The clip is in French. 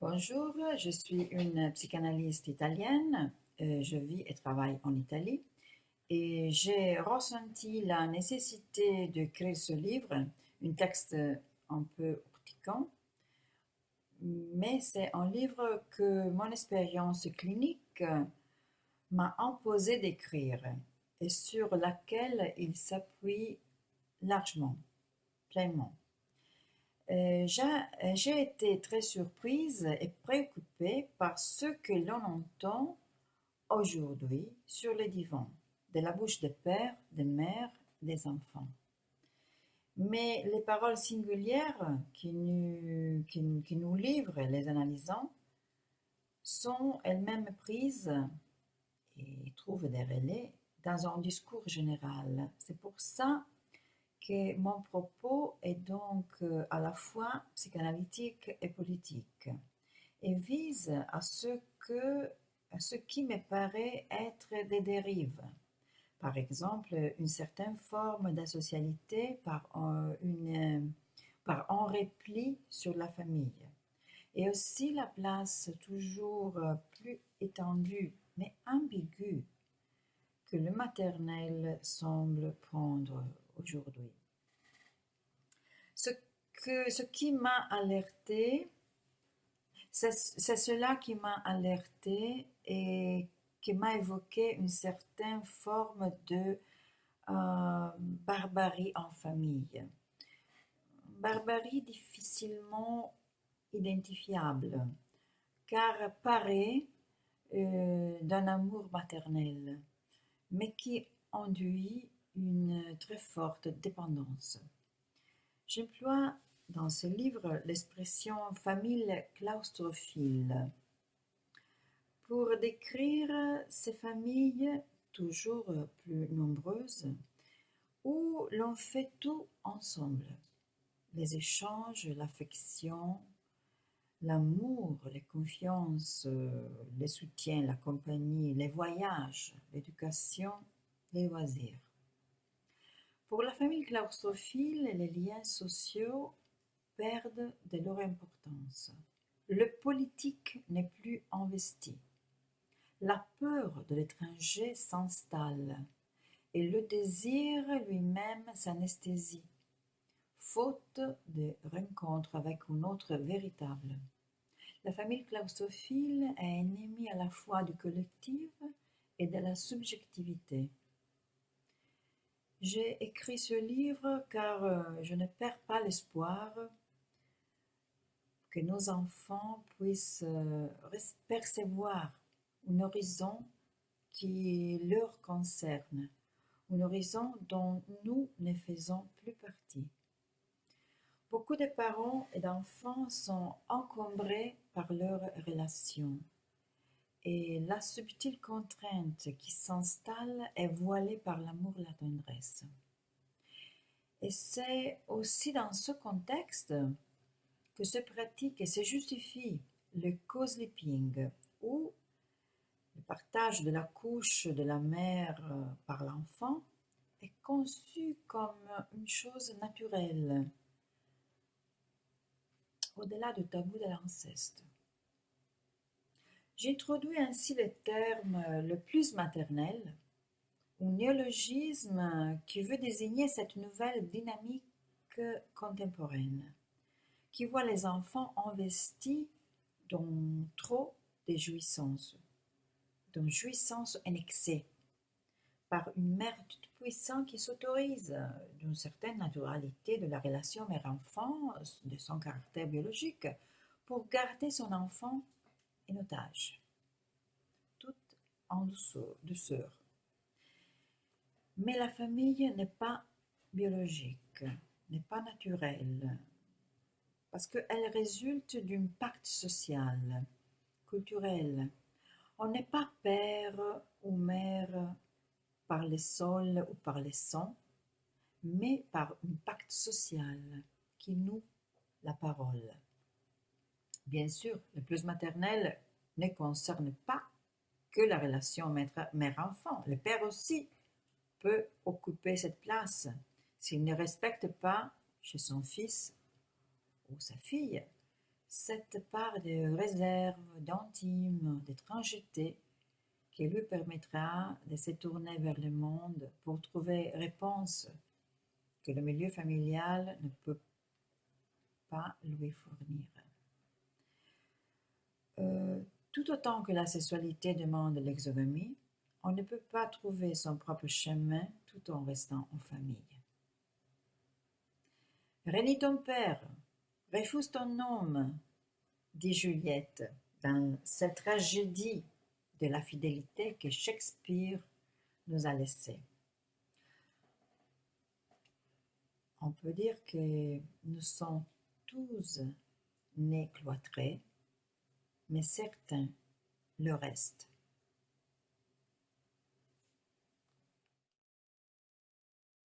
Bonjour, je suis une psychanalyste italienne. Euh, je vis et travaille en Italie et j'ai ressenti la nécessité de créer ce livre, un texte un peu urticant, mais c'est un livre que mon expérience clinique m'a imposé d'écrire et sur laquelle il s'appuie largement, pleinement. Euh, j'ai été très surprise et préoccupée par ce que l'on entend aujourd'hui sur les divans, de la bouche des pères, des mères, des enfants. Mais les paroles singulières qui nous, qui nous livrent les analysants sont elles-mêmes prises et trouvent des relais dans un discours général. C'est pour ça que mon propos est donc euh, à la fois psychanalytique et politique et vise à ce, que, à ce qui me paraît être des dérives. Par exemple, une certaine forme d'asocialité par, une, par un repli sur la famille. Et aussi la place toujours plus étendue, mais ambiguë, que le maternel semble prendre aujourd'hui. Ce, ce qui m'a alerté, c'est cela qui m'a alerté et qui m'a évoqué une certaine forme de euh, barbarie en famille. Barbarie difficilement identifiable, car paraît euh, d'un amour maternel, mais qui induit une très forte dépendance. J'emploie dans ce livre l'expression famille claustrophile pour décrire ces familles toujours plus nombreuses où l'on fait tout ensemble. Les échanges, l'affection, l'amour, les confiances, les soutiens, la compagnie, les voyages, l'éducation, les loisirs. Pour la famille claustrophile, les liens sociaux perdent de leur importance. Le politique n'est plus investi. La peur de l'étranger s'installe et le désir lui-même s'anesthésie, faute de rencontre avec un autre véritable. La famille claustrophile est ennemie à la fois du collectif et de la subjectivité. J'ai écrit ce livre car euh, je ne perds pas l'espoir que nos enfants puissent euh, percevoir un horizon qui leur concerne, un horizon dont nous ne faisons plus partie. Beaucoup de parents et d'enfants sont encombrés par leurs relations et la subtile contrainte qui s'installe est voilée par l'amour la tendresse. Et c'est aussi dans ce contexte que se pratique et se justifie le co-sleeping, où le partage de la couche de la mère par l'enfant est conçu comme une chose naturelle, au-delà du tabou de l'inceste. J'introduis ainsi le terme le plus maternel, un néologisme qui veut désigner cette nouvelle dynamique contemporaine, qui voit les enfants investis dans trop de jouissances, dans jouissance en excès, par une mère toute puissante qui s'autorise d'une certaine naturalité de la relation mère-enfant, de son caractère biologique, pour garder son enfant en otage, tout en douceur. Mais la famille n'est pas biologique, n'est pas naturelle, parce qu'elle résulte d'un pacte social, culturel. On n'est pas père ou mère par les sols ou par les sangs, mais par un pacte social qui noue la parole. Bien sûr, le plus maternel ne concerne pas que la relation mère-enfant. Le père aussi peut occuper cette place s'il ne respecte pas chez son fils ou sa fille cette part de réserve, d'intime, d'étrangeté qui lui permettra de se tourner vers le monde pour trouver réponse que le milieu familial ne peut pas lui fournir. Euh, tout autant que la sexualité demande l'exogamie, on ne peut pas trouver son propre chemin tout en restant en famille. Rénis ton père, refuse ton homme, dit Juliette dans cette tragédie de la fidélité que Shakespeare nous a laissée. On peut dire que nous sommes tous nés cloîtrés, mais certains le restent.